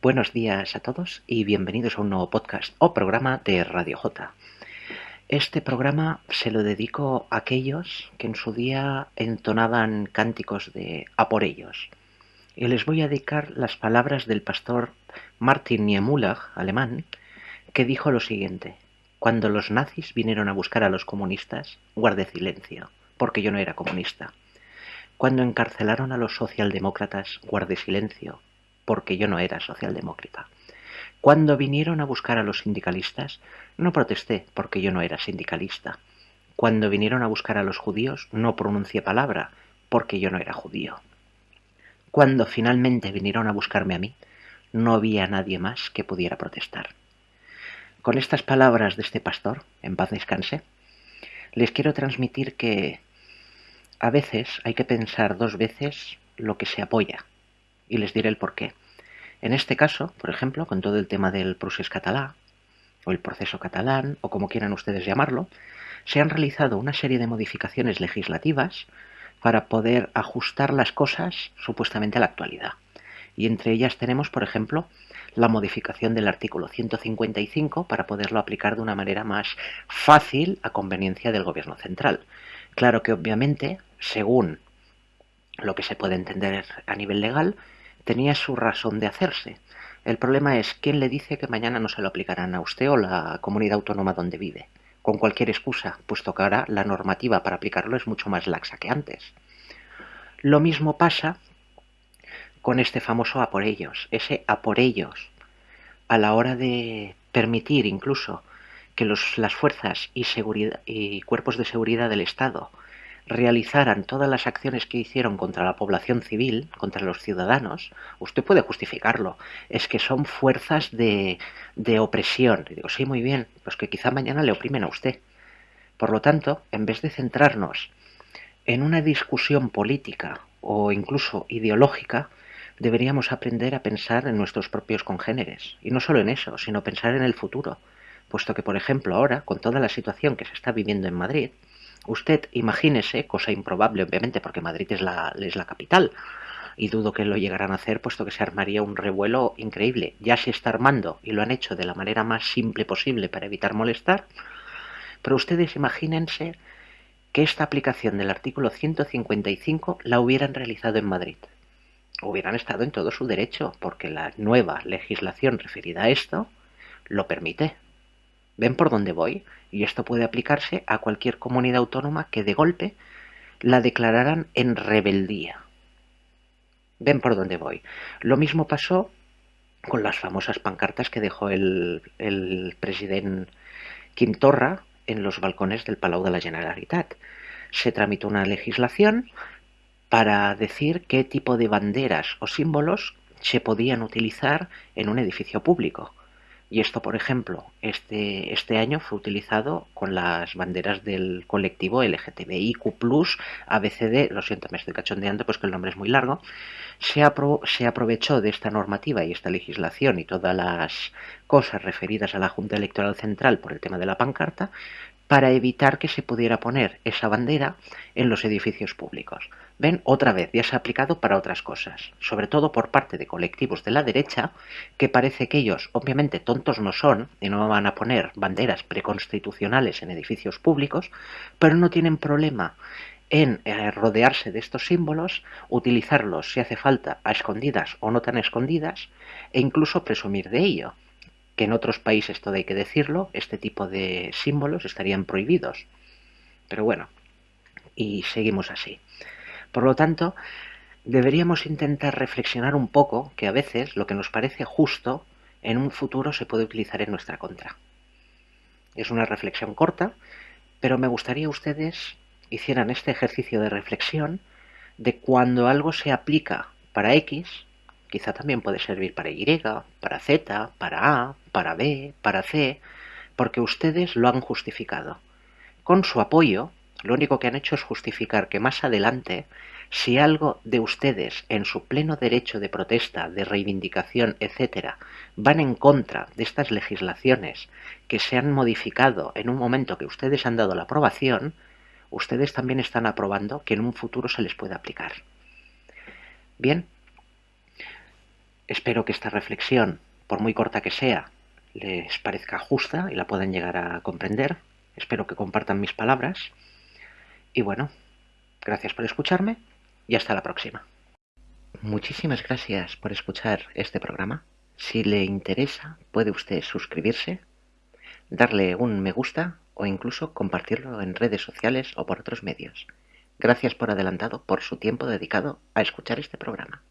Buenos días a todos y bienvenidos a un nuevo podcast o programa de Radio J. Este programa se lo dedico a aquellos que en su día entonaban cánticos de a por ellos. Y les voy a dedicar las palabras del pastor Martin Niemöller, alemán, que dijo lo siguiente: Cuando los nazis vinieron a buscar a los comunistas, guardé silencio, porque yo no era comunista. Cuando encarcelaron a los socialdemócratas, guardé silencio, porque yo no era socialdemócrata. Cuando vinieron a buscar a los sindicalistas, no protesté porque yo no era sindicalista. Cuando vinieron a buscar a los judíos, no pronuncié palabra porque yo no era judío. Cuando finalmente vinieron a buscarme a mí, no había nadie más que pudiera protestar. Con estas palabras de este pastor, en paz descanse, les quiero transmitir que a veces hay que pensar dos veces lo que se apoya y les diré el porqué. En este caso, por ejemplo, con todo el tema del procés catalá, o el proceso catalán, o como quieran ustedes llamarlo, se han realizado una serie de modificaciones legislativas para poder ajustar las cosas supuestamente a la actualidad. Y entre ellas tenemos, por ejemplo, la modificación del artículo 155 para poderlo aplicar de una manera más fácil a conveniencia del gobierno central. Claro que obviamente, según lo que se puede entender a nivel legal, tenía su razón de hacerse. El problema es quién le dice que mañana no se lo aplicarán a usted o la comunidad autónoma donde vive, con cualquier excusa, puesto que ahora la normativa para aplicarlo es mucho más laxa que antes. Lo mismo pasa con este famoso a por ellos, ese a por ellos, a la hora de permitir incluso que las fuerzas y, y cuerpos de seguridad del Estado realizaran todas las acciones que hicieron contra la población civil, contra los ciudadanos, usted puede justificarlo. Es que son fuerzas de, de opresión. Y digo, sí, muy bien, pues que quizá mañana le oprimen a usted. Por lo tanto, en vez de centrarnos en una discusión política o incluso ideológica, deberíamos aprender a pensar en nuestros propios congéneres. Y no solo en eso, sino pensar en el futuro. Puesto que, por ejemplo, ahora, con toda la situación que se está viviendo en Madrid, Usted imagínese, cosa improbable obviamente porque Madrid es la, es la capital, y dudo que lo llegaran a hacer puesto que se armaría un revuelo increíble. Ya se está armando y lo han hecho de la manera más simple posible para evitar molestar, pero ustedes imagínense que esta aplicación del artículo 155 la hubieran realizado en Madrid. Hubieran estado en todo su derecho porque la nueva legislación referida a esto lo permite. ¿Ven por dónde voy? Y esto puede aplicarse a cualquier comunidad autónoma que de golpe la declararan en rebeldía. ¿Ven por dónde voy? Lo mismo pasó con las famosas pancartas que dejó el, presidente Quintorra en los balcones del Palau de la Generalitat. Se tramitó una legislación para decir qué tipo de banderas o símbolos se podían utilizar en un edificio público. Y esto, por ejemplo, este, este año fue utilizado con las banderas del colectivo LGTBIQ+, ABCD, lo siento, me estoy cachondeando, pues que el nombre es muy largo, se, se aprovechó de esta normativa y esta legislación y todas las cosas referidas a la Junta Electoral Central por el tema de la pancarta para evitar que se pudiera poner esa bandera en los edificios públicos. Ven, otra vez, ya se ha aplicado para otras cosas, sobre todo por parte de colectivos de la derecha, que parece que ellos, obviamente, tontos no son, y no van a poner banderas preconstitucionales en edificios públicos, pero no tienen problema en eh, rodearse de estos símbolos, utilizarlos si hace falta a escondidas o no tan escondidas, e incluso presumir de ello que en otros países, todo hay que decirlo, este tipo de símbolos estarían prohibidos. Pero bueno, y seguimos así. Por lo tanto, deberíamos intentar reflexionar un poco que a veces lo que nos parece justo en un futuro se puede utilizar en nuestra contra. Es una reflexión corta, pero me gustaría ustedes hicieran este ejercicio de reflexión de cuando algo se aplica para X, quizá también puede servir para Y, para Z, para A, para B, para C, porque ustedes lo han justificado. Con su apoyo, lo único que han hecho es justificar que más adelante, si algo de ustedes en su pleno derecho de protesta, de reivindicación, etcétera, van en contra de estas legislaciones que se han modificado en un momento que ustedes han dado la aprobación, ustedes también están aprobando que en un futuro se les pueda aplicar. Bien, Espero que esta reflexión, por muy corta que sea, les parezca justa y la puedan llegar a comprender. Espero que compartan mis palabras. Y bueno, gracias por escucharme y hasta la próxima. Muchísimas gracias por escuchar este programa. Si le interesa, puede usted suscribirse, darle un me gusta o incluso compartirlo en redes sociales o por otros medios. Gracias por adelantado por su tiempo dedicado a escuchar este programa.